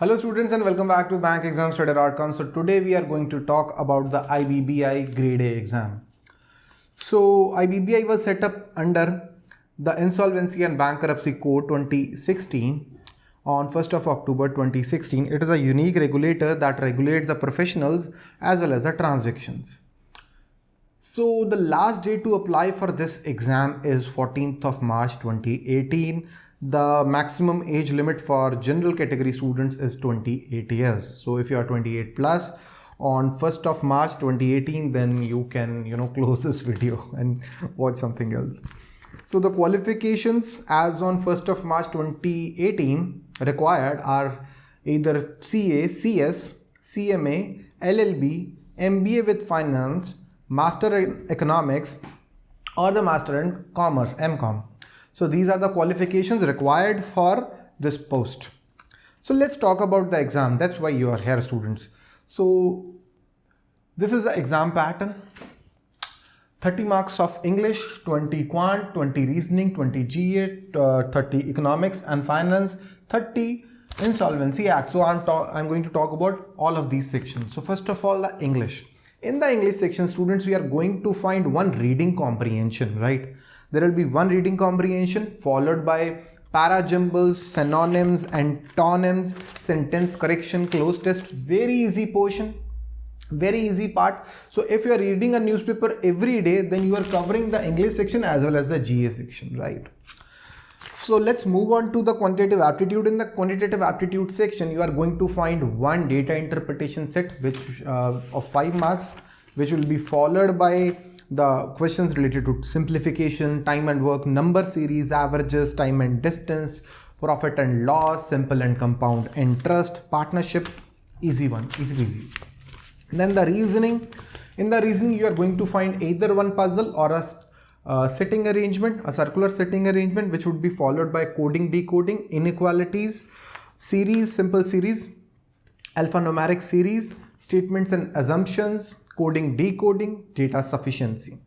Hello students and welcome back to bankexamstoday.com. So today we are going to talk about the IBBI grade A exam. So IBBI was set up under the Insolvency and Bankruptcy Code 2016 on 1st of October 2016. It is a unique regulator that regulates the professionals as well as the transactions. So the last day to apply for this exam is 14th of March 2018. The maximum age limit for general category students is 28 years. So if you are 28 plus on 1st of March 2018, then you can, you know, close this video and watch something else. So the qualifications as on 1st of March 2018 required are either CA, CS, CMA, LLB, MBA with finance, Master in Economics or the Master in Commerce, MCOM. So these are the qualifications required for this post. So let's talk about the exam. That's why you are here students. So this is the exam pattern. 30 marks of English, 20 quant, 20 reasoning, 20 GA, uh, 30 economics and finance, 30 insolvency act. So I'm, I'm going to talk about all of these sections. So first of all, the English. In the English section, students, we are going to find one reading comprehension, right? There will be one reading comprehension followed by para parajumbles, synonyms, antonyms, sentence correction, cloze test, very easy portion, very easy part. So if you are reading a newspaper every day, then you are covering the English section as well as the GA section, right? So let's move on to the quantitative aptitude. In the quantitative aptitude section, you are going to find one data interpretation set which uh, of 5 marks which will be followed by the questions related to simplification, time and work, number series, averages, time and distance, profit and loss, simple and compound interest, partnership, easy one, easy easy. Then the reasoning. In the reasoning, you are going to find either one puzzle or a uh, seating arrangement, a circular seating arrangement, which would be followed by coding, decoding, inequalities, series, simple series, alphanumeric series, statements and assumptions, coding, decoding, data sufficiency.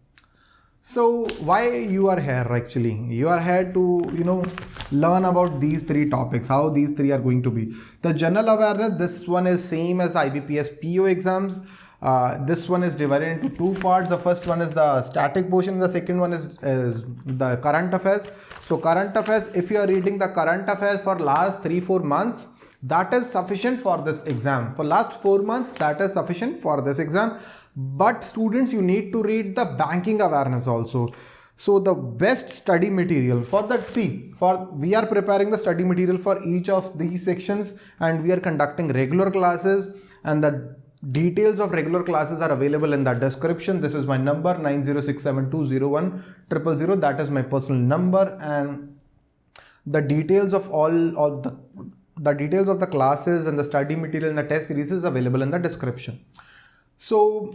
So why you are here actually? You are here to, you know, learn about these three topics, how these three are going to be. The general awareness, this one is same as IBPS PO exams uh, this one is divided into two parts. The first one is the static portion. The second one is, is the current affairs. So current affairs, if you are reading the current affairs for last three, four months, that is sufficient for this exam. For last four months, that is sufficient for this exam. But students, you need to read the banking awareness also. So the best study material for that, see, for we are preparing the study material for each of these sections and we are conducting regular classes and the Details of regular classes are available in the description. This is my number 9067201 That is my personal number. And the details of all, all the, the details of the classes and the study material and the test series is available in the description. So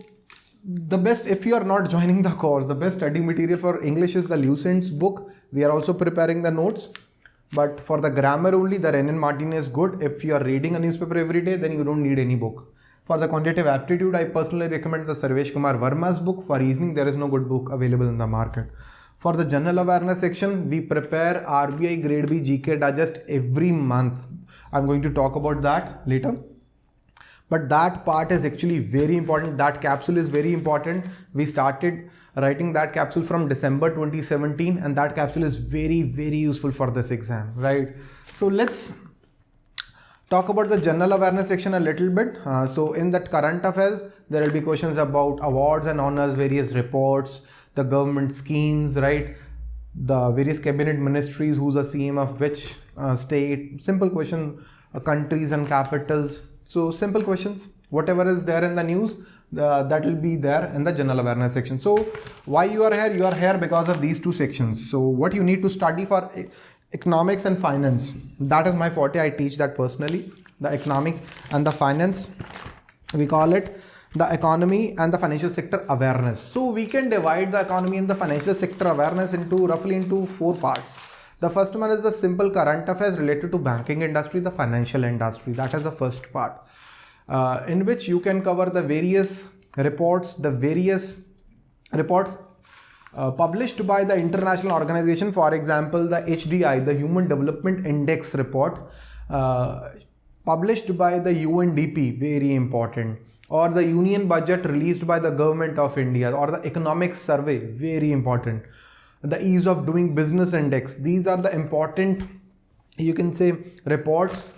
the best if you are not joining the course the best study material for english is the lucent's book. We are also preparing the notes. But for the grammar only the Wren and Martin is good. If you are reading a newspaper every day then you don't need any book for the quantitative aptitude, I personally recommend the Sarvesh Kumar Verma's book. For reasoning, there is no good book available in the market. For the general awareness section, we prepare RBI Grade B GK Digest every month. I'm going to talk about that later. But that part is actually very important. That capsule is very important. We started writing that capsule from December 2017 and that capsule is very, very useful for this exam, right? So let's talk about the general awareness section a little bit. Uh, so in that current affairs, there will be questions about awards and honors, various reports, the government schemes, right? The various cabinet ministries, who's the CM of which uh, state, simple question, uh, countries and capitals. So simple questions, whatever is there in the news, that will be there in the general awareness section. So why you are here? You are here because of these two sections. So what you need to study for economics and finance. That is my forte. I teach that personally the economic and the finance. We call it the economy and the financial sector awareness. So we can divide the economy and the financial sector awareness into roughly into four parts. The first one is the simple current affairs related to banking industry the financial industry. That is the first part uh, in which you can cover the various reports the various reports uh, published by the international organization, for example, the HDI, the Human Development Index report, uh, published by the UNDP, very important, or the union budget released by the government of India, or the economic survey, very important, the ease of doing business index. These are the important, you can say, reports.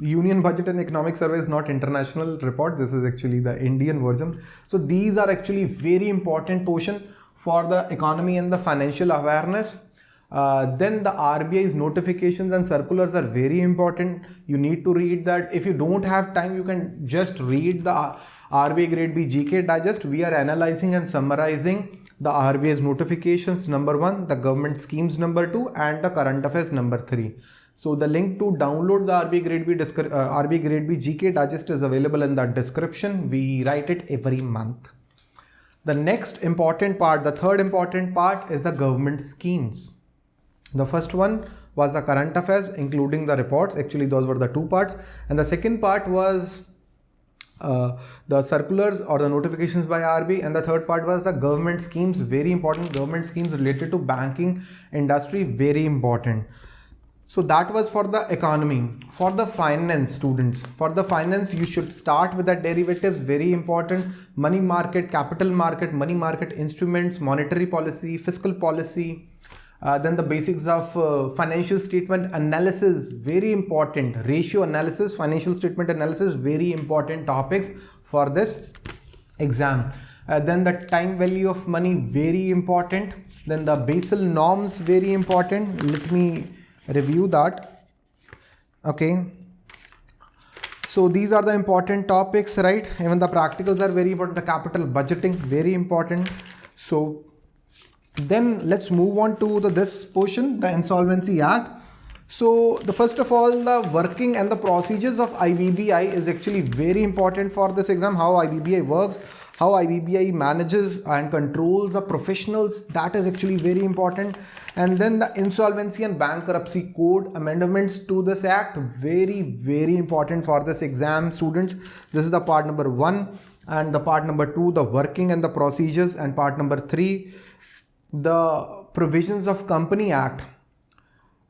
Union budget and economic survey is not international report. This is actually the Indian version. So these are actually very important portion for the economy and the financial awareness uh, then the RBI's notifications and circulars are very important. You need to read that. If you don't have time, you can just read the RBI Grade B GK Digest. We are analyzing and summarizing the RBI's notifications number one, the government schemes number two, and the current affairs number three. So the link to download the RBI Grade B, uh, RBI Grade B GK Digest is available in the description. We write it every month. The next important part, the third important part is the government schemes. The first one was the current affairs, including the reports. Actually, those were the two parts. And the second part was uh, the circulars or the notifications by RB and the third part was the government schemes very important government schemes related to banking industry very important so that was for the economy for the finance students for the finance you should start with the derivatives very important money market capital market money market instruments monetary policy fiscal policy uh, then the basics of uh, financial statement analysis, very important. Ratio analysis, financial statement analysis, very important topics for this exam. Uh, then the time value of money, very important. Then the Basel norms, very important. Let me review that. Okay. So these are the important topics, right? Even the practicals are very important. The capital budgeting, very important. So then let's move on to the this portion, the Insolvency Act. So the first of all, the working and the procedures of IBBI is actually very important for this exam, how IBBI works, how IBBI manages and controls the professionals, that is actually very important. And then the Insolvency and Bankruptcy Code amendments to this act, very, very important for this exam students. This is the part number one and the part number two, the working and the procedures and part number three, the provisions of Company Act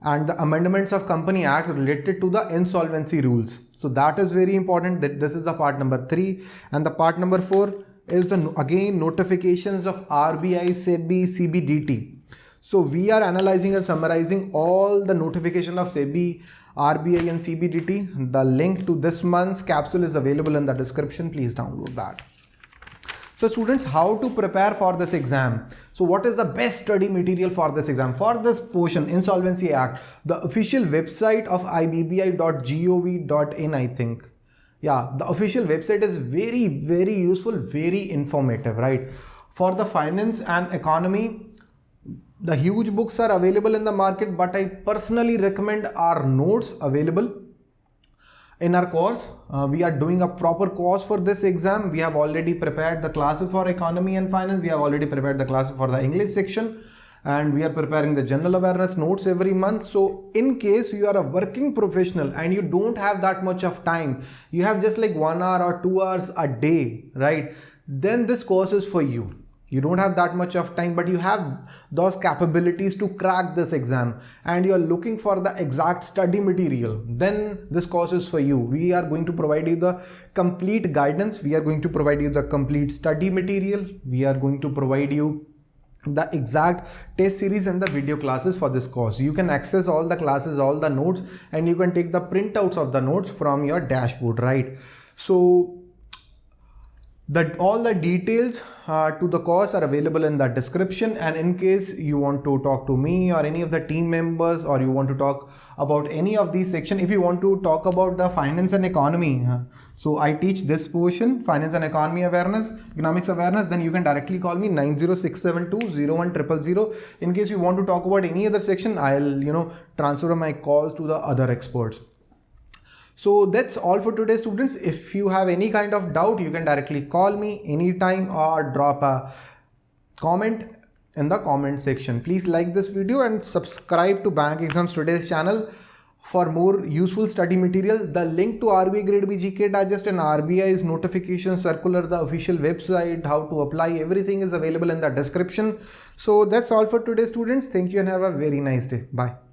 and the amendments of Company Act related to the insolvency rules. So that is very important that this is the part number 3 and the part number 4 is the again notifications of RBI, SEBI, CBDT. So we are analyzing and summarizing all the notification of SEBI, RBI and CBDT. The link to this month's capsule is available in the description. Please download that. So students, how to prepare for this exam? So what is the best study material for this exam? For this portion, Insolvency Act, the official website of ibbi.gov.in, I think. Yeah, the official website is very, very useful, very informative, right? For the finance and economy, the huge books are available in the market, but I personally recommend our notes available in our course. Uh, we are doing a proper course for this exam. We have already prepared the classes for economy and finance. We have already prepared the classes for the english section and we are preparing the general awareness notes every month. So in case you are a working professional and you don't have that much of time you have just like one hour or two hours a day right? Then this course is for you. You don't have that much of time but you have those capabilities to crack this exam. And you are looking for the exact study material. Then this course is for you. We are going to provide you the complete guidance. We are going to provide you the complete study material. We are going to provide you the exact test series and the video classes for this course. You can access all the classes all the notes and you can take the printouts of the notes from your dashboard right? So that all the details uh, to the course are available in the description. And in case you want to talk to me or any of the team members or you want to talk about any of these section if you want to talk about the finance and economy uh, so i teach this portion finance and economy awareness economics awareness then you can directly call me 90672 in case you want to talk about any other section i'll you know transfer my calls to the other experts so that's all for today students. If you have any kind of doubt, you can directly call me anytime or drop a comment in the comment section. Please like this video and subscribe to Bank Exams Today's channel for more useful study material. The link to RBI Grade B GK Digest and RBI's notification circular, the official website, how to apply, everything is available in the description. So that's all for today students. Thank you and have a very nice day. Bye.